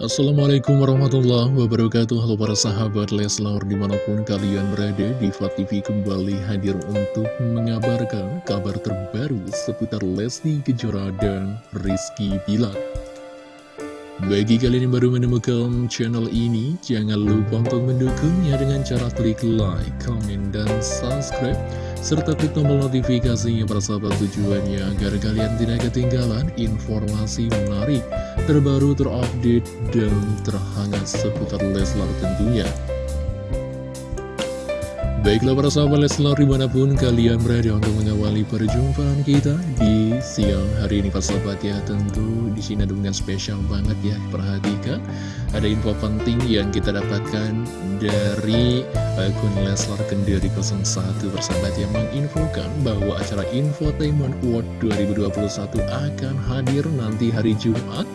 Assalamualaikum warahmatullahi wabarakatuh. Halo para sahabat Leslar di mana pun kalian berada Diva TV kembali hadir untuk mengabarkan kabar terbaru seputar Lesti Kejora dan Rizky Bilar. Bagi kalian yang baru menemukan channel ini Jangan lupa untuk mendukungnya dengan cara klik like, comment, dan subscribe serta klik tombol notifikasinya sahabat tujuannya agar kalian tidak ketinggalan informasi menarik, terbaru, terupdate, dan terhangat seputar Leslar tentunya. Baiklah para sahabat Leslar di mana pun kalian berada untuk mengawali perjumpaan kita di siang hari ini Pak sahabat ya. Tentu di sini ada dengan spesial banget ya. Perhatikan ada info penting yang kita dapatkan dari akun Leslar Kendiri 01 persahabat yang menginfokan bahwa acara Infotainment World 2021 akan hadir nanti hari Jumat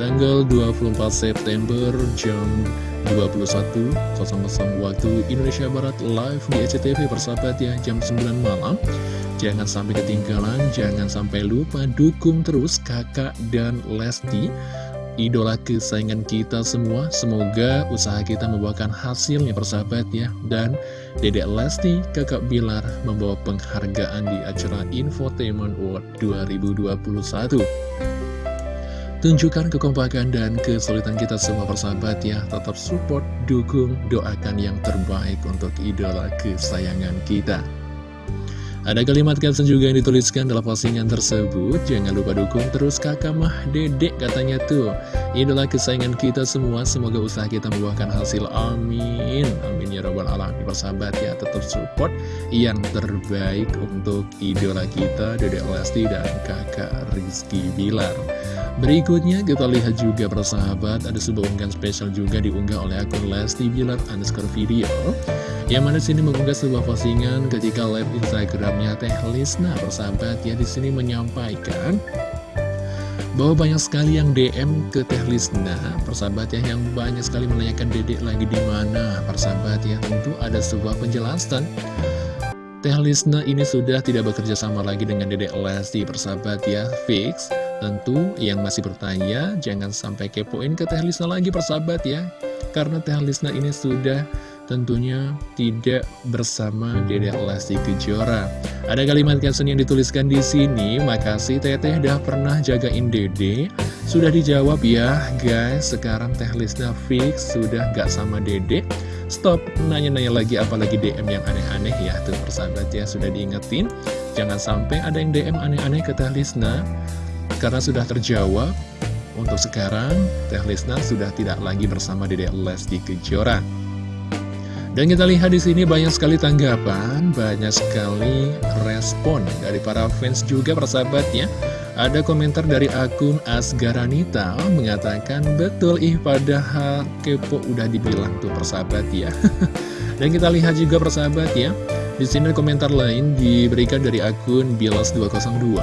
tanggal 24 September jam 21.00 waktu Indonesia Barat live di SCTV persahabat ya jam 9 malam. Jangan sampai ketinggalan, jangan sampai lupa dukung terus kakak dan Lesti Idola kesayangan kita semua. Semoga usaha kita membawakan hasilnya persahabat ya. Dan Dedek Lesti, kakak Bilar membawa penghargaan di acara Infotainment World 2021 Tunjukkan kekompakan dan kesulitan kita semua persahabat ya. Tetap support, dukung, doakan yang terbaik untuk idola kesayangan kita. Ada kalimat caption juga yang dituliskan dalam postingan tersebut. Jangan lupa dukung terus kakak mah dedek katanya tuh. Idola kesayangan kita semua Semoga usaha kita membuahkan hasil. Amin. Amin ya robbal alamin Persahabat ya. Tetap support Yang terbaik untuk idola kita Dedek Lesti dan kakak Rizky Bilar Berikutnya kita lihat juga persahabat ada sebuah unggahan spesial juga diunggah oleh akun Lesti Bilar underscore video yang mana sini mengunggah sebuah postingan ketika live Instagramnya Teh Lisna persahabat ya di sini menyampaikan bahwa banyak sekali yang DM ke Teh Lisna persahabat ya yang banyak sekali menanyakan dedek lagi di mana persahabat ya tentu ada sebuah penjelasan. Teh Lisna ini sudah tidak bekerja sama lagi dengan Dedek Lesti persahabat ya Fix Tentu yang masih bertanya jangan sampai kepoin ke Teh Lisna lagi persahabat ya Karena Teh Lisna ini sudah tentunya tidak bersama Dede Lesti Kejora. Ada kalimat caption yang dituliskan di sini, makasih Teteh dah pernah jagain Dede. Sudah dijawab ya guys, sekarang Teh Lisna fix sudah gak sama Dede. Stop nanya-nanya lagi apalagi DM yang aneh-aneh ya tuh persahabat ya sudah diingetin. Jangan sampai ada yang DM aneh-aneh ke Teh Lisna karena sudah terjawab, untuk sekarang Teh Lisna sudah tidak lagi bersama Dede Lesti Kejora. Dan kita lihat di sini banyak sekali tanggapan, banyak sekali respon dari para fans juga persahabatnya. Ada komentar dari akun Asgaranita mengatakan betul ih padahal kepo udah dibilang tuh persahabat ya. Dan kita lihat juga persahabat ya. Di sini komentar lain diberikan dari akun Bilas202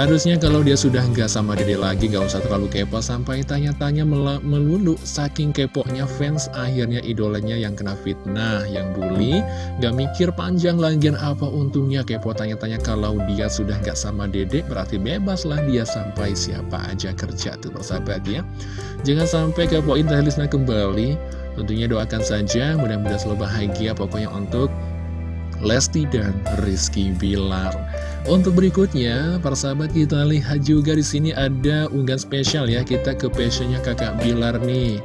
Harusnya kalau dia sudah nggak sama dede lagi nggak usah terlalu kepo sampai tanya-tanya melulu. Saking keponya fans akhirnya idolanya yang kena fitnah yang bully. Nggak mikir panjang lagian apa untungnya kepo tanya-tanya kalau dia sudah nggak sama dede berarti bebas lah dia sampai siapa aja kerja tuh persahabat ya. Jangan sampai kepoin Tehlisna kembali. Tentunya doakan saja mudah-mudahan selalu bahagia. Pokoknya untuk Lesti dan Rizky Bilar. Untuk berikutnya, para sahabat kita lihat juga di sini ada unggahan spesial ya kita ke passionnya kakak Bilar nih.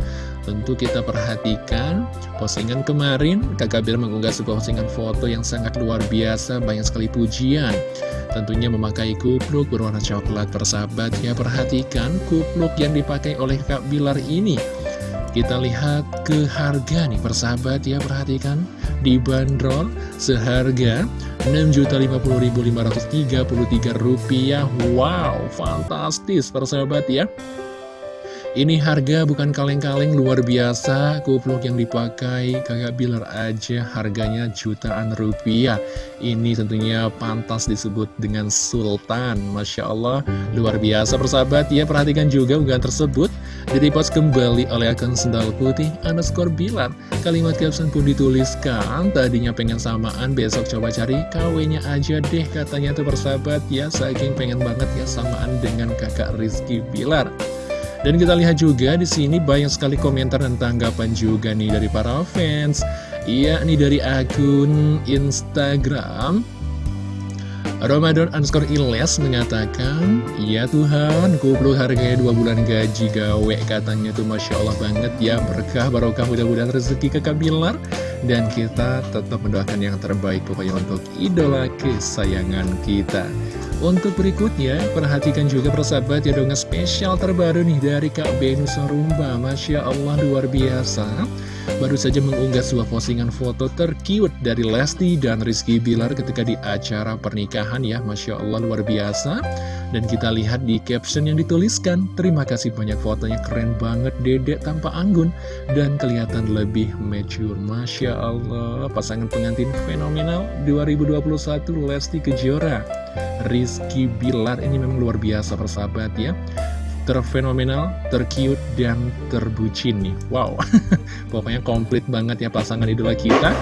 Tentu kita perhatikan postingan kemarin kakak Bilar mengunggah sebuah postingan foto yang sangat luar biasa, banyak sekali pujian. Tentunya memakai kupluk berwarna coklat persahabat ya perhatikan kupluk yang dipakai oleh kakak Bilar ini. Kita lihat ke harga nih persahabat ya perhatikan dibanderol seharga Rp6.050.533 Wow, fantastis persahabat ya. Ini harga bukan kaleng-kaleng luar biasa. Kupluk yang dipakai kakak Bilar aja harganya jutaan rupiah. Ini tentunya pantas disebut dengan Sultan. Masya Allah luar biasa persahabat ya. Perhatikan juga unggahan tersebut Direpost kembali oleh akun sendal putih underscore Bilar Kalimat caption pun dituliskan Tadinya pengen samaan besok coba cari kawenya aja deh Katanya tuh persahabat. Ya Saking pengen banget ya samaan dengan kakak Rizky Bilar. Dan kita lihat juga di sini banyak sekali komentar dan tanggapan juga nih dari para fans. Iya, nih dari akun Instagram Ramadan underscore Iles mengatakan, Ya Tuhan, kuplu harganya dua bulan gaji gawe katanya tuh Masya Allah banget ya berkah barokah mudah-mudahan rezeki kakak Bilar dan kita tetap mendoakan yang terbaik pokoknya untuk idola kesayangan kita. Untuk berikutnya, perhatikan juga persahabat ya dongeng spesial terbaru nih dari Kak Benu Sarumba. Masya Allah luar biasa. Baru saja mengunggah sebuah postingan foto terkiut dari Lesti dan Rizky Bilar ketika di acara pernikahan ya. Masya Allah luar biasa. Dan kita lihat di caption yang dituliskan terima kasih banyak fotonya keren banget dedek tanpa anggun dan kelihatan lebih mature. Masya Allah pasangan pengantin fenomenal. 2021 Lesti Kejora Rizky Bilar. Ini memang luar biasa persahabat ya. Terfenomenal, tercute, dan terbucin nih. Wow, pokoknya komplit banget ya pasangan idola kita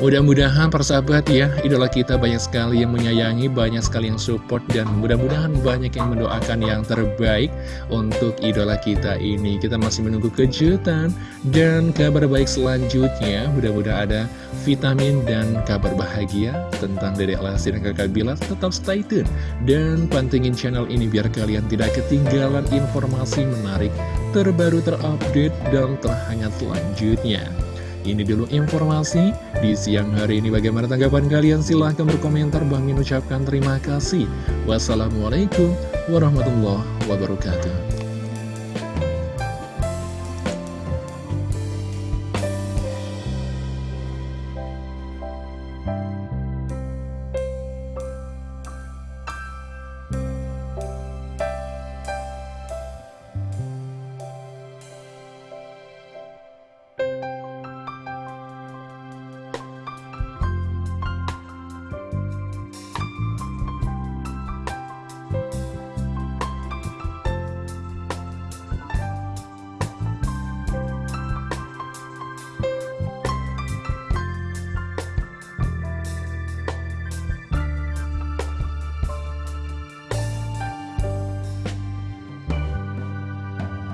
Mudah-mudahan persahabat ya, idola kita banyak sekali yang menyayangi, banyak sekali yang support, dan mudah-mudahan banyak yang mendoakan yang terbaik untuk idola kita ini. Kita masih menunggu kejutan dan kabar baik selanjutnya. Mudah-mudahan ada vitamin dan kabar bahagia tentang Dedek Lesti dan Kakak Bilas. Tetap stay tune dan pantengin channel ini biar kalian tidak ketinggalan informasi menarik, terbaru, terupdate, dan terhangat selanjutnya. Ini dulu informasi di siang hari ini. Bagaimana tanggapan kalian? Silahkan berkomentar. Bang Min ucapkan terima kasih. Wassalamualaikum warahmatullahi wabarakatuh.